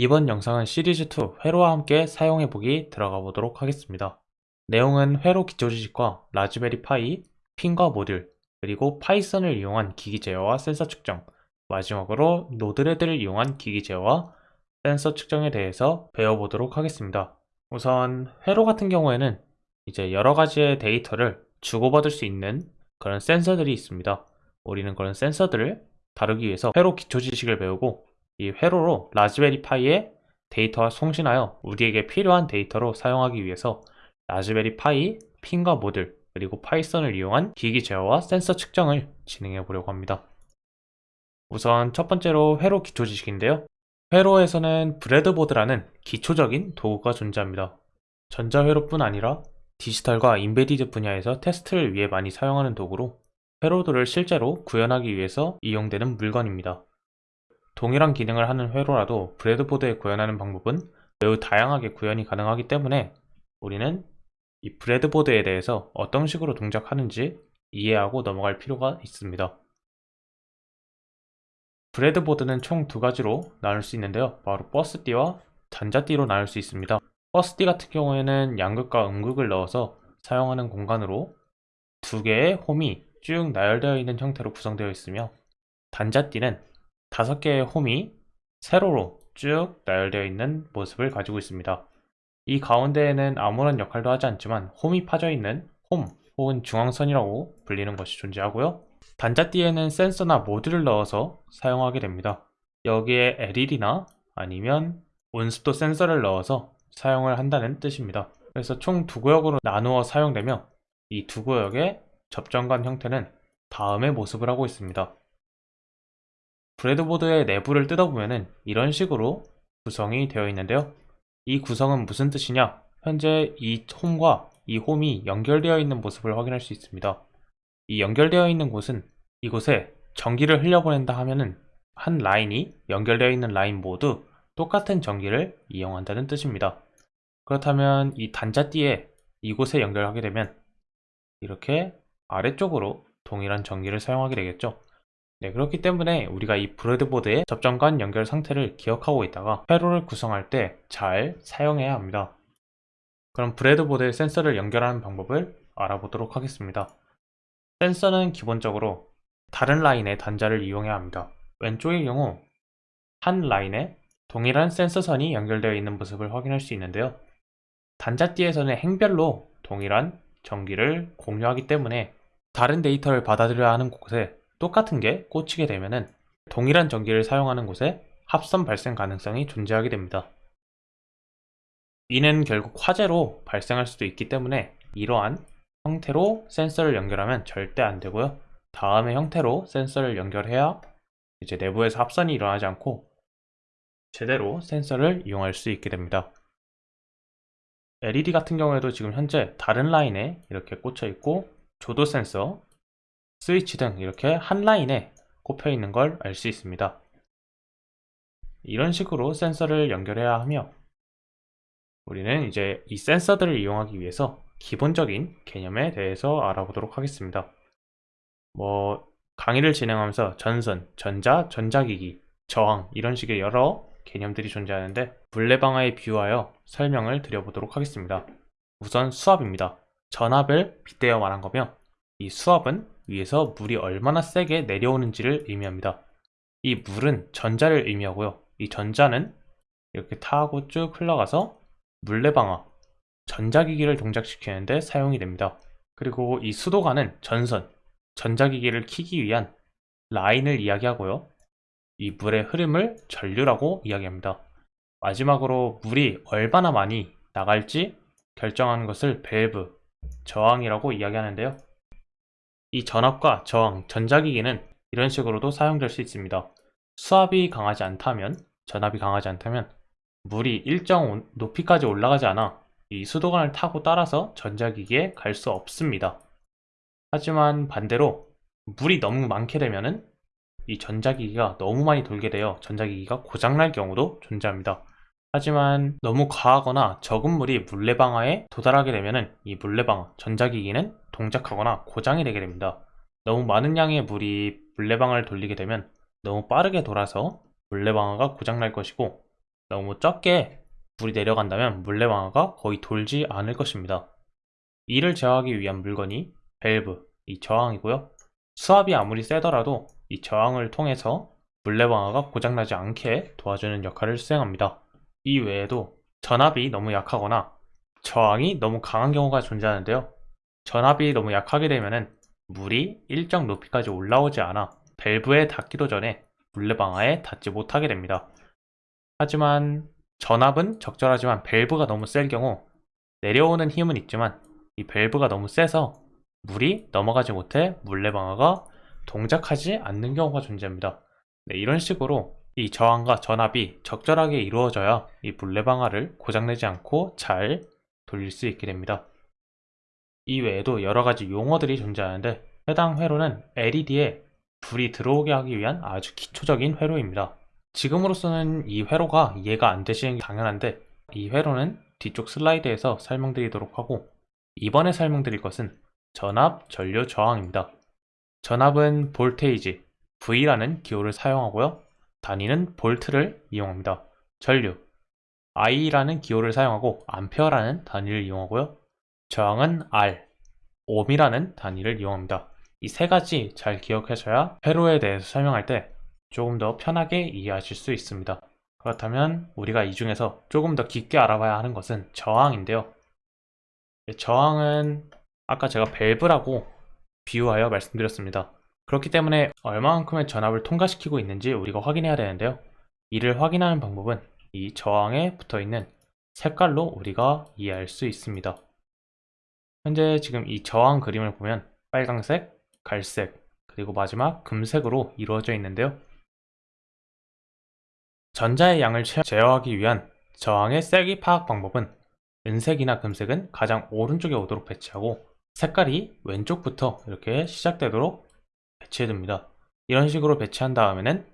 이번 영상은 시리즈2 회로와 함께 사용해보기 들어가 보도록 하겠습니다. 내용은 회로 기초지식과 라즈베리 파이, 핀과 모듈, 그리고 파이썬을 이용한 기기 제어와 센서 측정, 마지막으로 Node-RED를 이용한 기기 제어와 센서 측정에 대해서 배워보도록 하겠습니다. 우선 회로 같은 경우에는 이제 여러 가지의 데이터를 주고받을 수 있는 그런 센서들이 있습니다. 우리는 그런 센서들을 다루기 위해서 회로 기초 지식을 배우고 이 회로로 라즈베리 파이의 데이터와 송신하여 우리에게 필요한 데이터로 사용하기 위해서 라즈베리 파이, 핀과 모듈, 그리고 파이썬을 이용한 기기 제어와 센서 측정을 진행해 보려고 합니다. 우선 첫 번째로 회로 기초 지식인데요. 회로에서는 breadboard라는 기초적인 도구가 존재합니다. 전자회로뿐 아니라 디지털과 embedded 분야에서 테스트를 위해 많이 사용하는 도구로 회로들을 실제로 구현하기 위해서 이용되는 물건입니다. 동일한 기능을 하는 회로라도 브레드보드에 구현하는 방법은 매우 다양하게 구현이 가능하기 때문에 우리는 이 브레드보드에 대해서 어떤 식으로 동작하는지 이해하고 넘어갈 필요가 있습니다. 브레드보드는 총 두 가지로 나눌 수 있는데요. 바로 버스띠와 전자띠로 나눌 수 있습니다. 버스띠 같은 경우에는 양극과 음극을 넣어서 사용하는 공간으로 두 개의 홈이 쭉 나열되어 있는 형태로 구성되어 있으며 단자띠는 다섯 개의 홈이 세로로 쭉 나열되어 있는 모습을 가지고 있습니다. 이 가운데에는 아무런 역할도 하지 않지만 홈이 파져 있는 홈 혹은 중앙선이라고 불리는 것이 존재하고요. 단자띠에는 센서나 모듈을 넣어서 사용하게 됩니다. 여기에 LED나 아니면 온습도 센서를 넣어서 사용을 한다는 뜻입니다. 그래서 총 두 구역으로 나누어 사용되며 이 두 구역의 접점간 형태는 다음의 모습을 하고 있습니다. 브레드보드의 내부를 뜯어보면 이런 식으로 구성이 되어 있는데요. 이 구성은 무슨 뜻이냐? 현재 이 홈과 이 홈이 연결되어 있는 모습을 확인할 수 있습니다. 이 연결되어 있는 곳은 이곳에 전기를 흘려보낸다 하면은 한 라인이 연결되어 있는 라인 모두 똑같은 전기를 이용한다는 뜻입니다. 그렇다면 이 단자띠에 이곳에 연결하게 되면 이렇게 아래쪽으로 동일한 전기를 사용하게 되겠죠. 네, 그렇기 때문에 우리가 이 브레드보드의 접점간 연결 상태를 기억하고 있다가 회로를 구성할 때 잘 사용해야 합니다. 그럼 브레드보드에 센서를 연결하는 방법을 알아보도록 하겠습니다. 센서는 기본적으로 다른 라인의 단자를 이용해야 합니다. 왼쪽의 경우 한 라인에 동일한 센서선이 연결되어 있는 모습을 확인할 수 있는데요. 단자띠에서는 행별로 동일한 전기를 공유하기 때문에 다른 데이터를 받아들여야 하는 곳에 똑같은 게 꽂히게 되면은 동일한 전기를 사용하는 곳에 합선 발생 가능성이 존재하게 됩니다. 이는 결국 화재로 발생할 수도 있기 때문에 이러한 형태로 센서를 연결하면 절대 안 되고요. 다음의 형태로 센서를 연결해야 이제 내부에서 합선이 일어나지 않고 제대로 센서를 이용할 수 있게 됩니다. LED 같은 경우에도 지금 현재 다른 라인에 이렇게 꽂혀 있고 조도 센서, 스위치 등 이렇게 한 라인에 꼽혀 있는 걸 알 수 있습니다. 이런 식으로 센서를 연결해야 하며 우리는 이제 이 센서들을 이용하기 위해서 기본적인 개념에 대해서 알아보도록 하겠습니다. 뭐 강의를 진행하면서 전선, 전자, 전자기기, 저항 이런 식의 여러 개념들이 존재하는데 물레방아에 비유하여 설명을 드려보도록 하겠습니다. 우선 수압입니다. 전압을 빗대어 말한 거며 이 수압은 위에서 물이 얼마나 세게 내려오는지를 의미합니다. 이 물은 전자를 의미하고요. 이 전자는 이렇게 타고 쭉 흘러가서 물레방아, 전자기기를 동작시키는데 사용이 됩니다. 그리고 이 수도관은 전선, 전자기기를 키기 위한 라인을 이야기하고요. 이 물의 흐름을 전류라고 이야기합니다. 마지막으로 물이 얼마나 많이 나갈지 결정하는 것을 밸브, 저항이라고 이야기하는데요. 이 전압과 저항, 전자기기는 이런 식으로도 사용될 수 있습니다. 수압이 강하지 않다면, 전압이 강하지 않다면 물이 일정 높이까지 올라가지 않아 이 수도관을 타고 따라서 전자기기에 갈 수 없습니다. 하지만 반대로 물이 너무 많게 되면은 이 전자기기가 너무 많이 돌게 되어 전자기기가 고장날 경우도 존재합니다. 하지만 너무 과하거나 적은 물이 물레방아에 도달하게 되면 이 물레방아, 전자기기는 동작하거나 고장이 되게 됩니다. 너무 많은 양의 물이 물레방아를 돌리게 되면 너무 빠르게 돌아서 물레방아가 고장날 것이고 너무 적게 물이 내려간다면 물레방아가 거의 돌지 않을 것입니다. 이를 제어하기 위한 물건이 밸브, 이 저항이고요. 수압이 아무리 세더라도 이 저항을 통해서 물레방아가 고장나지 않게 도와주는 역할을 수행합니다. 이 외에도 전압이 너무 약하거나 저항이 너무 강한 경우가 존재하는데요. 전압이 너무 약하게 되면은 물이 일정 높이까지 올라오지 않아 밸브에 닿기도 전에 물레방아에 닿지 못하게 됩니다. 하지만 전압은 적절하지만 밸브가 너무 셀 경우 내려오는 힘은 있지만 이 밸브가 너무 세서 물이 넘어가지 못해 물레방아가 동작하지 않는 경우가 존재합니다. 네, 이런 식으로 이 저항과 전압이 적절하게 이루어져야 이 물레방아를 고장내지 않고 잘 돌릴 수 있게 됩니다. 이 외에도 여러 가지 용어들이 존재하는데 해당 회로는 LED에 불이 들어오게 하기 위한 아주 기초적인 회로입니다. 지금으로서는 이 회로가 이해가 안 되시는 게 당연한데 이 회로는 뒤쪽 슬라이드에서 설명드리도록 하고 이번에 설명드릴 것은 전압 전류 저항입니다. 전압은 볼테이지 V라는 기호를 사용하고요. 단위는 볼트를 이용합니다. 전류 I라는 기호를 사용하고 암페어라는 단위를 이용하고요. 저항은 R, 옴이라는 단위를 이용합니다. 이 세 가지 잘 기억하셔야 회로에 대해서 설명할 때 조금 더 편하게 이해하실 수 있습니다. 그렇다면 우리가 이 중에서 조금 더 깊게 알아봐야 하는 것은 저항인데요. 저항은 아까 제가 밸브라고 비유하여 말씀드렸습니다. 그렇기 때문에 얼마만큼의 전압을 통과시키고 있는지 우리가 확인해야 되는데요. 이를 확인하는 방법은 이 저항에 붙어 있는 색깔로 우리가 이해할 수 있습니다. 현재 지금 이 저항 그림을 보면 빨강색, 갈색, 그리고 마지막 금색으로 이루어져 있는데요. 전자의 양을 제어하기 위한 저항의 세기 파악 방법은 은색이나 금색은 가장 오른쪽에 오도록 배치하고 색깔이 왼쪽부터 이렇게 시작되도록 배치해둡니다. 이런 식으로 배치한 다음에는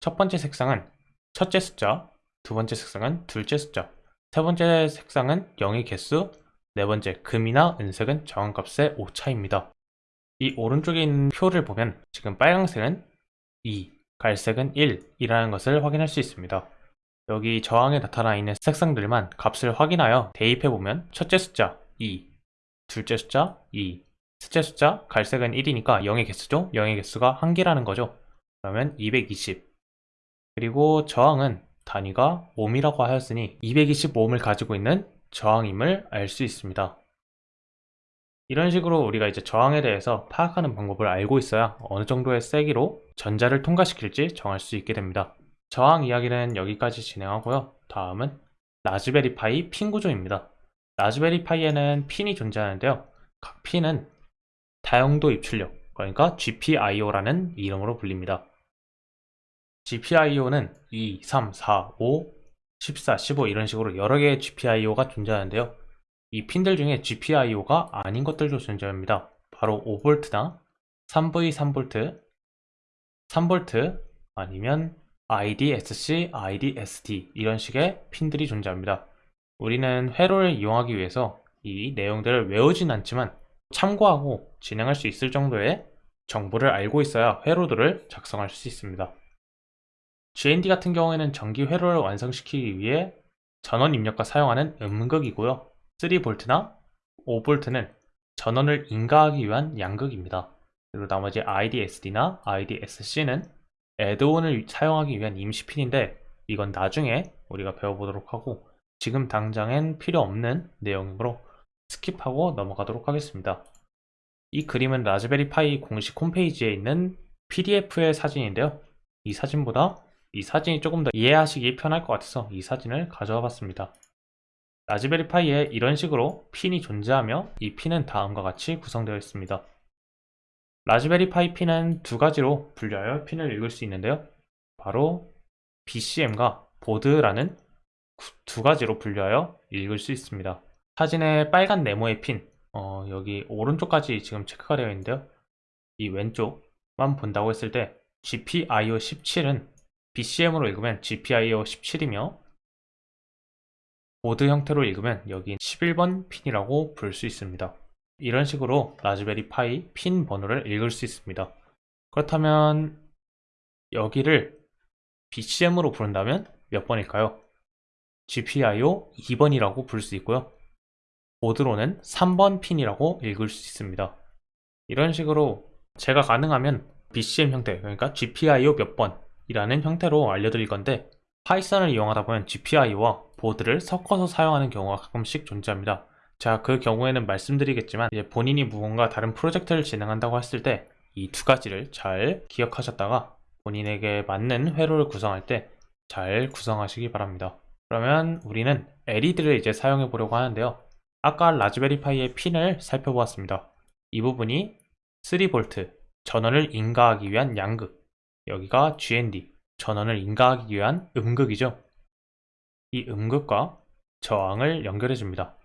첫 번째 색상은 첫째 숫자, 두 번째 색상은 둘째 숫자, 세 번째 색상은 0의 개수, 네 번째 금이나 은색은 정한값의 오차입니다. 이 오른쪽에 있는 표를 보면 지금 빨강색은 2, 갈색은 1이라는 것을 확인할 수 있습니다. 여기 저항에 나타나 있는 색상들만 값을 확인하여 대입해보면 첫째 숫자 2, 둘째 숫자 2, 셋째 숫자 갈색은 1이니까 0의 개수죠? 0의 개수가 한 개라는 거죠. 그러면 220 그리고 저항은 단위가 옴이라고 하였으니 225옴을 가지고 있는 저항임을 알 수 있습니다. 이런 식으로 우리가 이제 저항에 대해서 파악하는 방법을 알고 있어야 어느 정도의 세기로 전자를 통과시킬지 정할 수 있게 됩니다. 저항 이야기는 여기까지 진행하고요. 다음은 라즈베리 파이 핀 구조입니다. 라즈베리 파이에는 핀이 존재하는데요. 각 핀은 다용도 입출력, 그러니까 GPIO라는 이름으로 불립니다. GPIO는 2, 3, 4, 5, 14, 15 이런 식으로 여러 개의 GPIO가 존재하는데요. 이 핀들 중에 GPIO가 아닌 것들도 존재합니다. 바로 5V나 3V, 3V, 3V 아니면 IDSC, IDSD 이런 식의 핀들이 존재합니다. 우리는 회로를 이용하기 위해서 이 내용들을 외우진 않지만 참고하고 진행할 수 있을 정도의 정보를 알고 있어야 회로들을 작성할 수 있습니다. GND 같은 경우에는 전기 회로를 완성시키기 위해 전원 입력과 사용하는 음극이고요. 3V나 5V는 전원을 인가하기 위한 양극입니다. 그리고 나머지 IDSD나 IDSC는 add-on을 사용하기 위한 임시핀인데 이건 나중에 우리가 배워보도록 하고 지금 당장엔 필요 없는 내용이므로 skip하고 넘어가도록 하겠습니다. 이 그림은 라즈베리 파이 공식 홈페이지에 있는 PDF의 사진인데요. 이 사진보다 이 사진이 조금 더 이해하시기 편할 것 같아서 이 사진을 가져와 봤습니다. 라즈베리 파이에 이런 식으로 핀이 존재하며 이 핀은 다음과 같이 구성되어 있습니다. 라즈베리 파이 핀은 두 가지로 분류하여 핀을 읽을 수 있는데요. 바로 BCM과 보드라는 두 가지로 분류하여 읽을 수 있습니다. 사진의 빨간 네모의 핀, 어, 여기 오른쪽까지 지금 체크가 되어 있는데요. 이 왼쪽만 본다고 했을 때 GPIO 17은 BCM으로 읽으면 GPIO 17이며 보드 형태로 읽으면 여기 11번 핀이라고 부를 수 있습니다. 이런 식으로 라즈베리 파이 핀 번호를 읽을 수 있습니다. 그렇다면 여기를 BCM으로 부른다면 몇 번일까요? GPIO 2번이라고 부를 수 있고요. 보드로는 3번 핀이라고 읽을 수 있습니다. 이런 식으로 제가 가능하면 BCM 형태, 그러니까 GPIO 몇 번 이라는 형태로 알려드릴 건데 파이썬을 이용하다 보면 GPIO와 보드를 섞어서 사용하는 경우가 가끔씩 존재합니다. 자, 그 경우에는 말씀드리겠지만 이제 본인이 무언가 다른 프로젝트를 진행한다고 했을 때 이 두 가지를 잘 기억하셨다가 본인에게 맞는 회로를 구성할 때 잘 구성하시기 바랍니다. 그러면 우리는 LED를 이제 사용해 보려고 하는데요. 아까 라즈베리파이의 핀을 살펴보았습니다. 이 부분이 3V 전원을 인가하기 위한 양극 여기가 GND 전원을 인가하기 위한 음극이죠. 이 음극과 저항을 연결해 줍니다.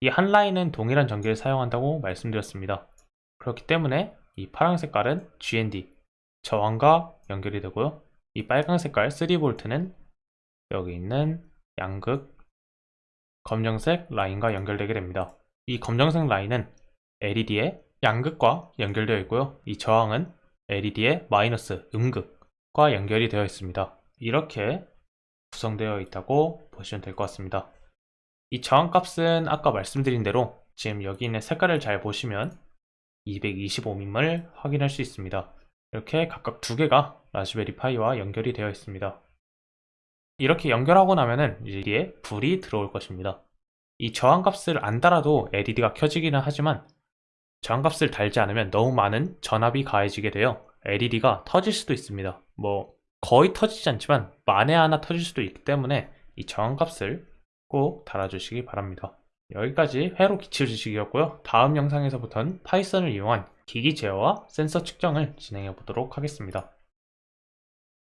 이 한 라인은 동일한 전기를 사용한다고 말씀드렸습니다. 그렇기 때문에 이 파란 색깔은 GND 저항과 연결이 되고요. 이 빨간 색깔 3V는 여기 있는 양극 검정색 라인과 연결되게 됩니다. 이 검정색 라인은 LED의 양극과 연결되어 있고요. 이 저항은 LED의 마이너스 음극과 연결이 되어 있습니다. 이렇게 구성되어 있다고 보시면 될 것 같습니다. 이 저항값은 아까 말씀드린 대로 지금 여기 있는 색깔을 잘 보시면 225밈을 확인할 수 있습니다. 이렇게 각각 두 개가 라즈베리 파이와 연결이 되어 있습니다. 이렇게 연결하고 나면은 여기에 불이 들어올 것입니다. 이 저항값을 안 달아도 LED가 켜지기는 하지만 저항값을 달지 않으면 너무 많은 전압이 가해지게 되어 LED가 터질 수도 있습니다. 뭐 거의 터지지 않지만 만에 하나 터질 수도 있기 때문에 이 저항값을 꼭 달아주시기 바랍니다. 여기까지 회로 기출 지식이었고요. 다음 영상에서부터는 파이썬을 이용한 기기 제어와 센서 측정을 진행해 보도록 하겠습니다.